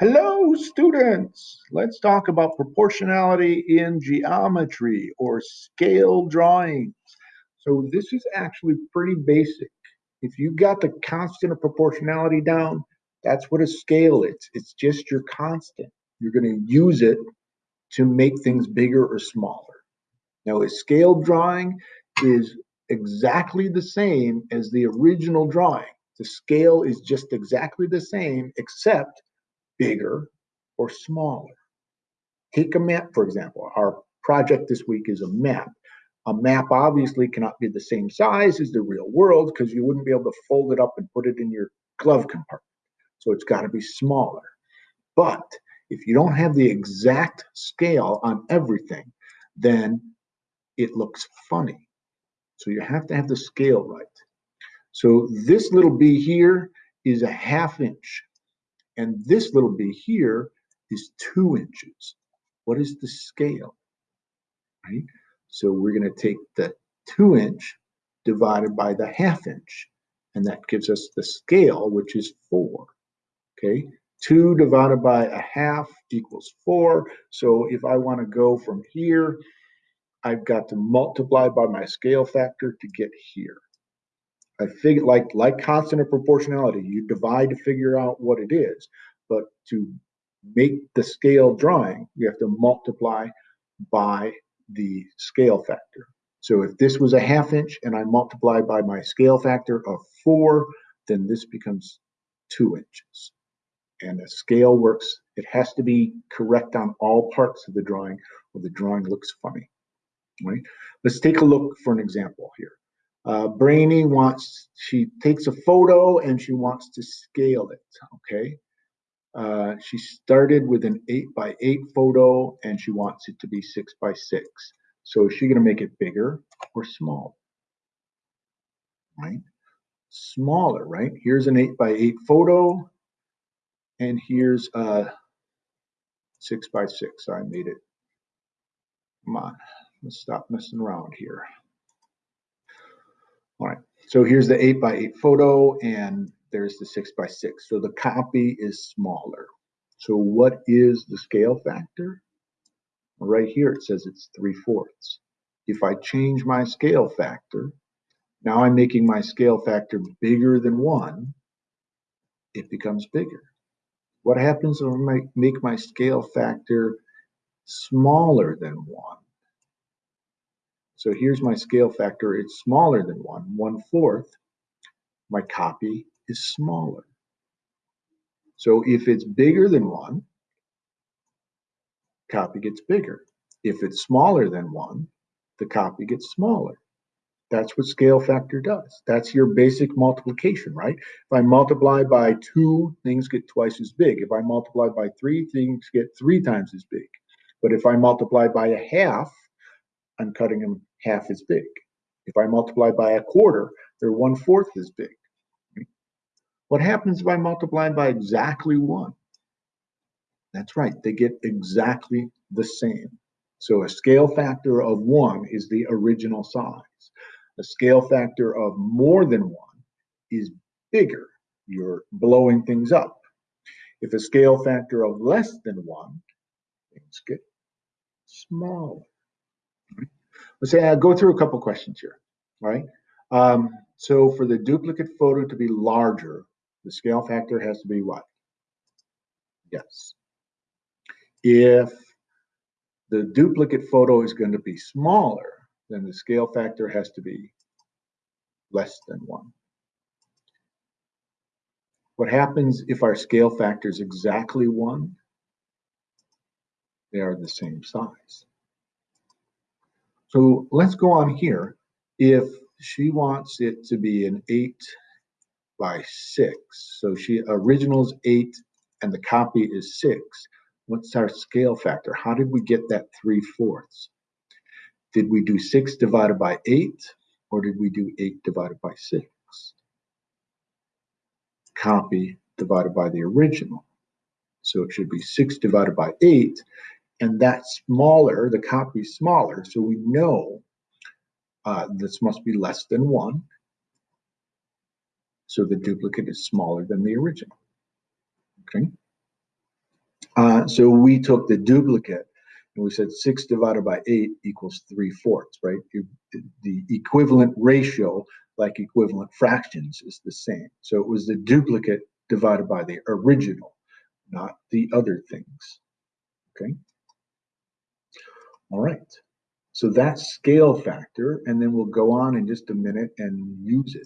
Hello, students. Let's talk about proportionality in geometry or scale drawings. So this is actually pretty basic. If you got the constant of proportionality down, that's what a scale is. It's just your constant. You're going to use it to make things bigger or smaller. Now, a scale drawing is exactly the same as the original drawing. The scale is just exactly the same, except bigger or smaller. Take a map, for example. Our project this week is a map. A map obviously cannot be the same size as the real world because you wouldn't be able to fold it up and put it in your glove compartment. So it's got to be smaller. But if you don't have the exact scale on everything, then it looks funny. So you have to have the scale right. So this little b here is a half inch and this little b here is two inches. What is the scale? Right? So we're going to take the two inch divided by the half inch, and that gives us the scale, which is four. Okay, two divided by a half equals four. So if I want to go from here, I've got to multiply by my scale factor to get here. I figure like like constant of proportionality, you divide to figure out what it is, but to make the scale drawing, you have to multiply by the scale factor. So if this was a half inch and I multiply by my scale factor of four, then this becomes two inches. And the scale works, it has to be correct on all parts of the drawing or the drawing looks funny. Right? Let's take a look for an example. Uh, Brainy wants, she takes a photo and she wants to scale it, okay? Uh, she started with an eight by eight photo and she wants it to be six by six. So is she gonna make it bigger or small? Right? Smaller, right? Here's an eight by eight photo and here's a six by six. I made it. Come on, let's stop messing around here. So here's the eight by eight photo and there's the six by six. So the copy is smaller. So what is the scale factor? Right here it says it's three fourths. If I change my scale factor, now I'm making my scale factor bigger than one, it becomes bigger. What happens if I make my scale factor smaller than one? So here's my scale factor. It's smaller than one, one fourth. My copy is smaller. So if it's bigger than one, copy gets bigger. If it's smaller than one, the copy gets smaller. That's what scale factor does. That's your basic multiplication, right? If I multiply by two, things get twice as big. If I multiply by three, things get three times as big. But if I multiply by a half, I'm cutting them half as big. If I multiply by a quarter, they're one fourth as big. What happens if I multiply by exactly one? That's right, they get exactly the same. So a scale factor of one is the original size. A scale factor of more than one is bigger. You're blowing things up. If a scale factor of less than one, things get smaller. Let's say I go through a couple questions here, right? Um, so for the duplicate photo to be larger, the scale factor has to be what? Yes. If the duplicate photo is going to be smaller, then the scale factor has to be less than one. What happens if our scale factor is exactly one? They are the same size. So let's go on here. If she wants it to be an eight by six. So she originals eight and the copy is six. What's our scale factor? How did we get that three fourths? Did we do six divided by eight or did we do eight divided by six? Copy divided by the original. So it should be six divided by eight and that's smaller, the copy is smaller. So we know uh, this must be less than one so the duplicate is smaller than the original. Okay. Uh, so we took the duplicate and we said six divided by eight equals three fourths, right? The equivalent ratio, like equivalent fractions, is the same. So it was the duplicate divided by the original, not the other things. Okay? All right. So that's scale factor, and then we'll go on in just a minute and use it.